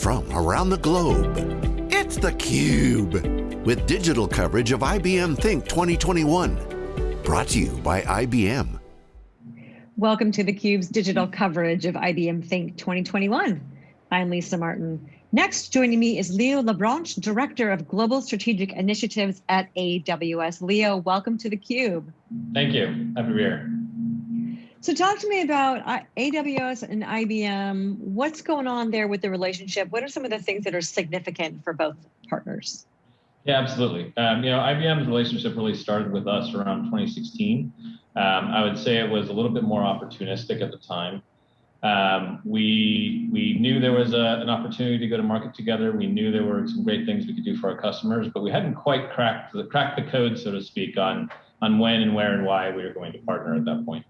from around the globe. It's theCUBE, with digital coverage of IBM Think 2021. Brought to you by IBM. Welcome to theCUBE's digital coverage of IBM Think 2021. I'm Lisa Martin. Next, joining me is Leo Labranche, Director of Global Strategic Initiatives at AWS. Leo, welcome to theCUBE. Thank you, happy to be here. So talk to me about uh, AWS and IBM. What's going on there with the relationship? What are some of the things that are significant for both partners? Yeah, absolutely. Um, you know, IBM's relationship really started with us around 2016. Um, I would say it was a little bit more opportunistic at the time. Um, we we knew there was a, an opportunity to go to market together. We knew there were some great things we could do for our customers, but we hadn't quite cracked the cracked the code, so to speak, on on when and where and why we were going to partner at that point.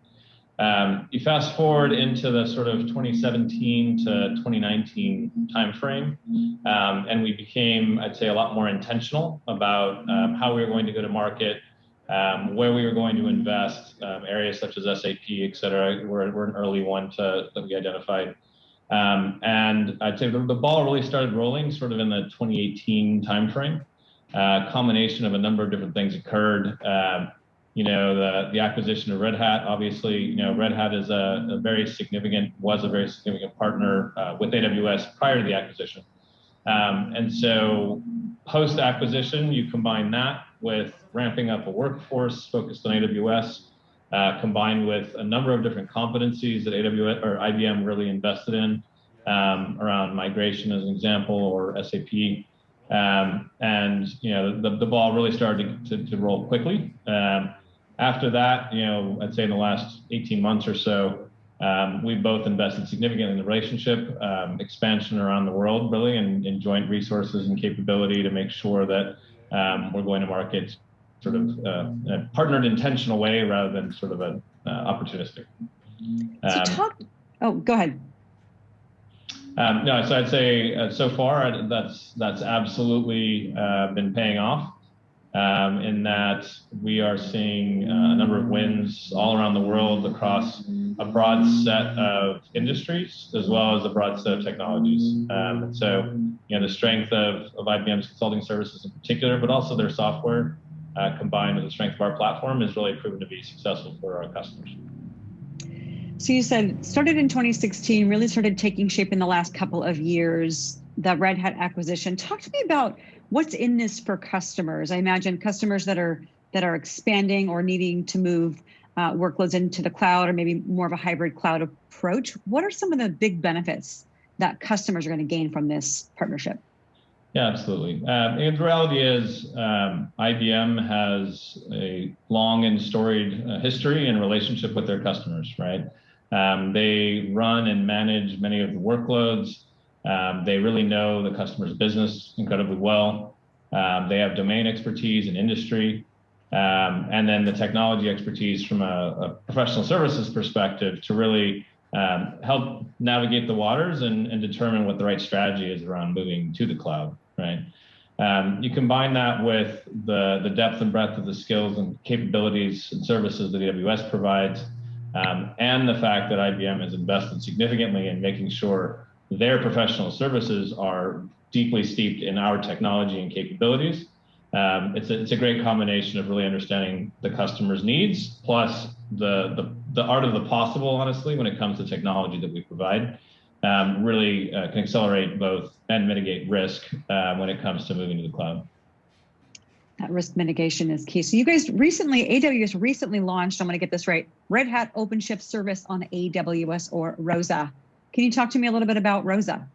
Um, you fast forward into the sort of 2017 to 2019 timeframe, um, and we became, I'd say, a lot more intentional about um, how we were going to go to market, um, where we were going to invest, um, areas such as SAP, et cetera. We're, we're an early one to, that we identified. Um, and I'd say the, the, ball really started rolling sort of in the 2018 timeframe. Uh, combination of a number of different things occurred you know, the, the acquisition of Red Hat, obviously, you know, Red Hat is a, a very significant, was a very significant partner uh, with AWS prior to the acquisition. Um, and so post acquisition, you combine that with ramping up a workforce focused on AWS, uh, combined with a number of different competencies that AWS or IBM really invested in um, around migration as an example, or SAP. Um, and you know the, the ball really started to, to, to roll quickly. Um, after that, you know, I'd say in the last 18 months or so, um, we've both invested significantly in the relationship, um, expansion around the world, really, and, in joint resources and capability to make sure that um, we're going to market sort of uh, in a partnered, intentional way rather than sort of a uh, opportunistic. So um, talk. Oh, go ahead. Um, no, so I'd say uh, so far that's that's absolutely uh, been paying off um, in that we are seeing uh, a number of wins all around the world across a broad set of industries as well as a broad set of technologies. Um, so, you know, the strength of, of IBM's consulting services in particular, but also their software uh, combined with the strength of our platform is really proven to be successful for our customers. So you said started in 2016, really started taking shape in the last couple of years, the Red Hat acquisition. Talk to me about what's in this for customers? I imagine customers that are that are expanding or needing to move uh, workloads into the cloud or maybe more of a hybrid cloud approach. What are some of the big benefits that customers are going to gain from this partnership? Yeah, absolutely. Um, and the reality is um, IBM has a long and storied uh, history and relationship with their customers, right? Um, they run and manage many of the workloads. Um, they really know the customer's business incredibly well. Um, they have domain expertise in industry, um, and then the technology expertise from a, a professional services perspective to really um, help navigate the waters and, and, determine what the right strategy is around moving to the cloud, right? Um, you combine that with the, the depth and breadth of the skills and capabilities and services that AWS provides, um, and the fact that IBM has invested significantly in making sure their professional services are deeply steeped in our technology and capabilities. Um, it's, a, it's a great combination of really understanding the customer's needs plus the, the, the art of the possible, honestly, when it comes to technology that we provide. Um, really uh, can accelerate both and mitigate risk uh, when it comes to moving to the cloud. Risk mitigation is key. So you guys recently, AWS recently launched, I'm gonna get this right, Red Hat OpenShift service on AWS or ROSA. Can you talk to me a little bit about ROSA?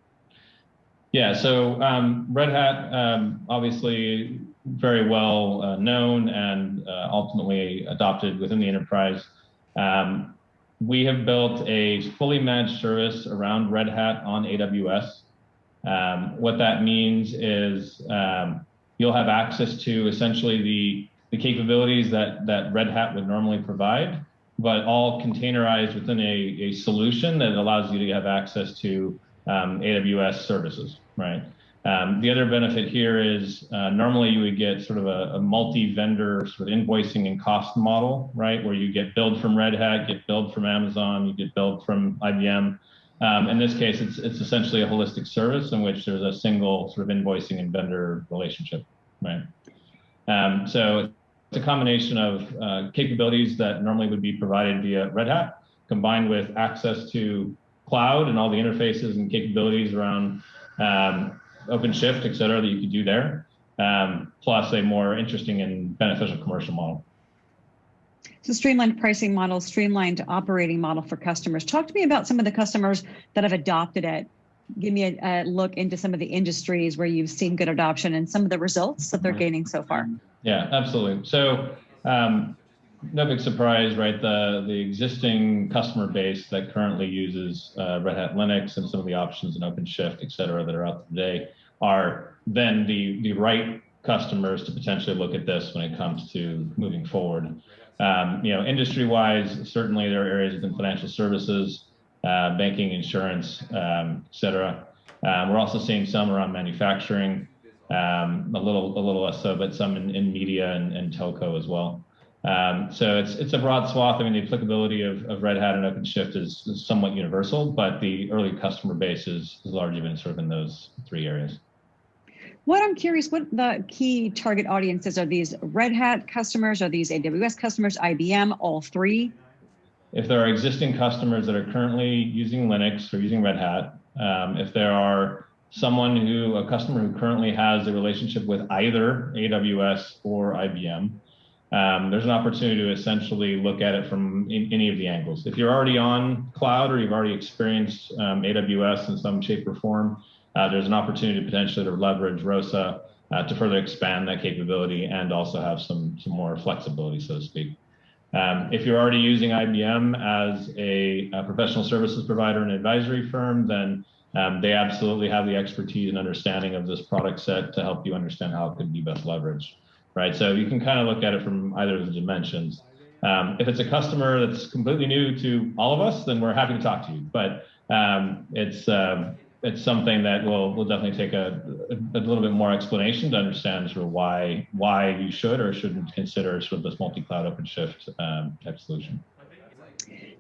Yeah, so um, Red Hat, um, obviously very well uh, known and uh, ultimately adopted within the enterprise. Um, we have built a fully managed service around Red Hat on AWS. Um, what that means is um, you'll have access to essentially the, the capabilities that, that Red Hat would normally provide, but all containerized within a, a solution that allows you to have access to um, AWS services, right? Um, the other benefit here is uh, normally you would get sort of a, a multi-vendor sort of invoicing and cost model, right? Where you get billed from Red Hat, get billed from Amazon, you get billed from IBM. Um, in this case, it's, it's essentially a holistic service in which there's a single sort of invoicing and vendor relationship, right? Um, so it's a combination of uh, capabilities that normally would be provided via Red Hat, combined with access to cloud and all the interfaces and capabilities around um, OpenShift, et cetera, that you could do there, um, plus a more interesting and beneficial commercial model. So streamlined pricing model, streamlined operating model for customers. Talk to me about some of the customers that have adopted it. Give me a, a look into some of the industries where you've seen good adoption and some of the results that they're mm-hmm. gaining so far. Yeah, absolutely. So um, no big surprise, right? The the existing customer base that currently uses uh, Red Hat Linux and some of the options in OpenShift, et cetera, that are out today are then the the right customers to potentially look at this when it comes to moving forward. Um, you know, industry-wise, certainly there are areas within financial services, uh, banking, insurance, um, et cetera. Um, we're also seeing some around manufacturing, um, a little a little less so, but some in, in media and, and, telco as well. Um, so it's it's a broad swath. I mean, the applicability of, of Red Hat and OpenShift is, is somewhat universal, but the early customer base is, is largely been sort of in those three areas. What I'm curious, what the key target audiences are these Red Hat customers? Are these AWS customers, IBM, all three? If there are existing customers that are currently using Linux or using Red Hat, um, if there are someone who, a customer who currently has a relationship with either AWS or IBM, um, there's an opportunity to essentially look at it from in, any of the angles. If you're already on cloud or you've already experienced um, AWS in some shape or form, there's an opportunity potentially to leverage ROSA uh, to further expand that capability and also have some, some more flexibility, so to speak. Um, if you're already using IBM as a, a, professional services provider and advisory firm, then um, they absolutely have the expertise and understanding of this product set to help you understand how it could be best leveraged, right? So you can kind of look at it from either of the dimensions. Um, if it's a customer that's completely new to all of us, then we're happy to talk to you. But um, it's um, it's something that will will definitely take a, a, little bit more explanation to understand sort of why why you should or shouldn't consider sort of this multi-cloud OpenShift um, type solution.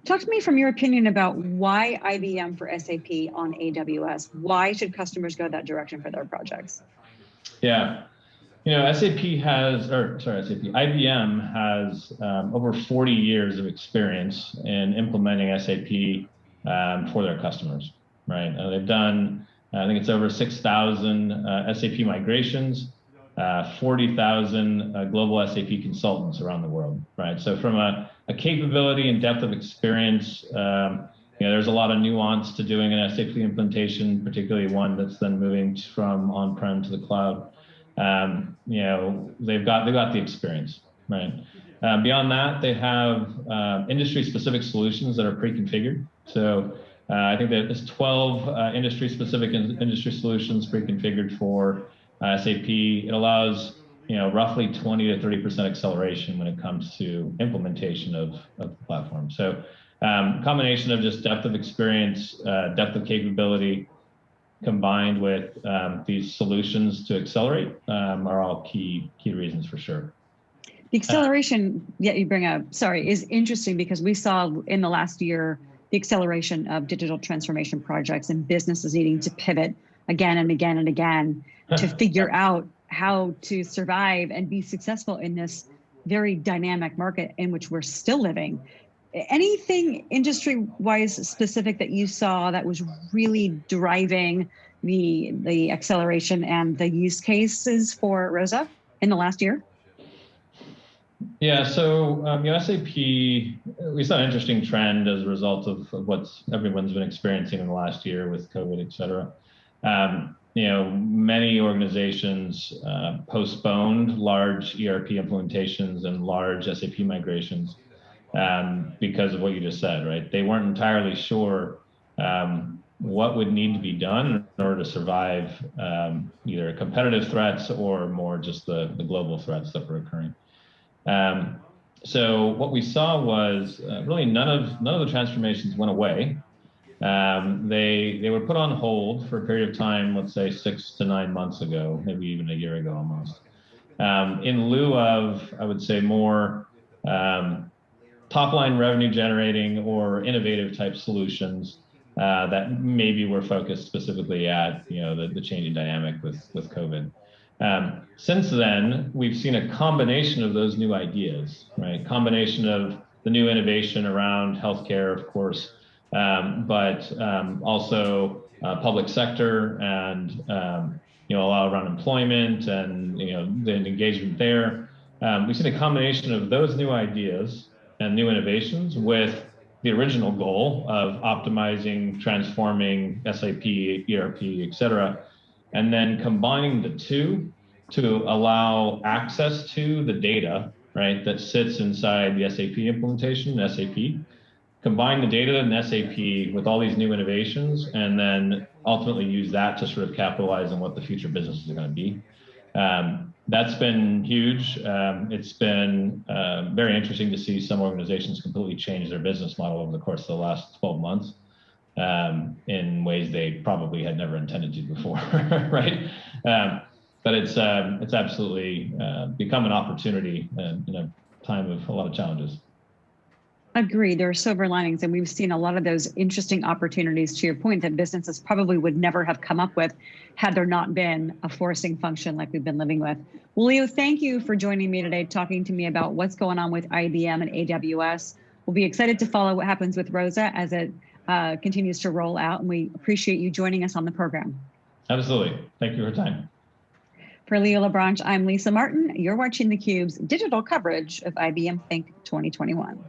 Talk to me from your opinion about why IBM for SAP on AWS. Why should customers go that direction for their projects? Yeah, you know, SAP has, or sorry, SAP, IBM has um, over 40 years of experience in implementing SAP um, for their customers right? Uh, they've done, uh, I think it's over 6,000 uh, SAP migrations, uh, 40,000 uh, global SAP consultants around the world, right? So from a, a capability and depth of experience, um, you know, there's a lot of nuance to doing an SAP implementation, particularly one that's then moving from on-prem to the cloud. Um, you know, they've got they've got the experience, right? Uh, beyond that, they have uh, industry-specific solutions that are pre-configured. So uh, I think that there's 12 uh, industry-specific in industry solutions pre-configured for uh, SAP. It allows you know roughly 20 to 30 percent acceleration when it comes to implementation of, of the platform. So um, combination of just depth of experience, uh, depth of capability, combined with um, these solutions to accelerate um, are all key key reasons for sure. The acceleration, yeah, you bring up, sorry, is interesting because we saw in the last year the acceleration of digital transformation projects and businesses needing to pivot again and again and again to figure out how to survive and be successful in this very dynamic market in which we're still living. Anything industry wise specific that you saw that was really driving the the acceleration and the use cases for Rosa in the last year? Yeah, so um, you know, SAP, we saw an interesting trend as a result of, of what everyone's been experiencing in the last year with COVID, et cetera. Um, you know, many organizations uh, postponed large ERP implementations and large SAP migrations um, because of what you just said, right? They weren't entirely sure um, what would need to be done in order to survive um, either competitive threats or more just the, the global threats that were occurring. Um, so what we saw was uh, really none of none of the transformations went away. Um, they they were put on hold for a period of time, let's say six to nine months ago, maybe even a year ago almost. Um, in lieu of, I would say, more um, top line revenue generating or innovative type solutions, uh, that maybe were focused specifically at you know the, the changing dynamic with with COVID. Um, since then, we've seen a combination of those new ideas, right? Combination of the new innovation around healthcare, of course, um, but um, also uh, public sector and um, you know a lot around employment and you know the engagement there. Um, we've seen a combination of those new ideas and new innovations with the original goal of optimizing, transforming SAP, ERP, et cetera, and then combining the two to allow access to the data, right, that sits inside the SAP implementation, SAP, combine the data in SAP with all these new innovations, and then ultimately use that to sort of capitalize on what the future businesses are going to be. Um, that's been huge. Um, it's been uh, very interesting to see some organizations completely change their business model over the course of the last 12 months um, in ways they probably had never intended to before, right? Um, but it's um, it's absolutely uh, become an opportunity uh, in a time of a lot of challenges. Agree. There are silver linings, and we've seen a lot of those interesting opportunities. To your point, that businesses probably would never have come up with had there not been a forcing function like we've been living with. Well, Leo, thank you for joining me today, talking to me about what's going on with IBM and AWS. We'll be excited to follow what happens with Rosa as it uh, continues to roll out, and we appreciate you joining us on the program. Absolutely. Thank you for your time. For Leo LeBranche, I'm Lisa Martin. You're watching theCUBE's digital coverage of IBM Think 2021.